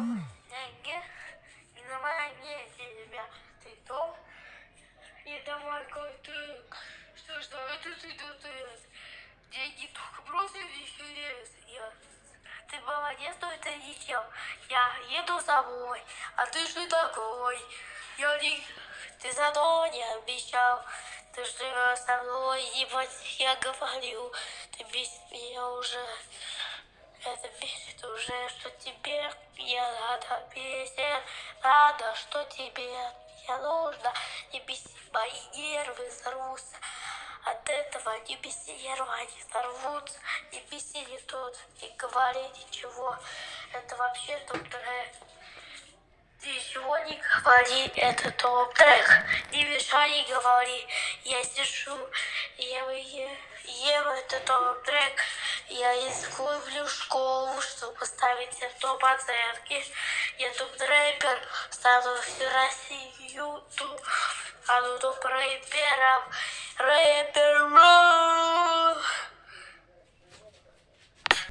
деньги и на моей месте. Ты кто? Это мой котик. Что, что это ты тут? Деньги только просто интерес. Я... Ты молодец, что это ничем. Я еду с тобой, а ты что такой? Я не... Ты за то не обещал. Ты живешь со мной, ебать, я говорю. Ты бесит меня уже. Это бесит уже, что тебе я надо бесит. Надо, что тебе я нужно. Не беси мои нервы взорвутся. От этого не беси нервы, они взорвутся. Не беси не тот, не говори ничего. Это вообще топ-трек. Ничего не говори, это топ-трек. Не мешай, не говори. Я сижу, ем, ем, ем это топ-трек. Я изгублю школу, чтобы ставить топ оценки. Я топ-рэпер, стану всю Россию, а ну топ рэперов. Рэпер,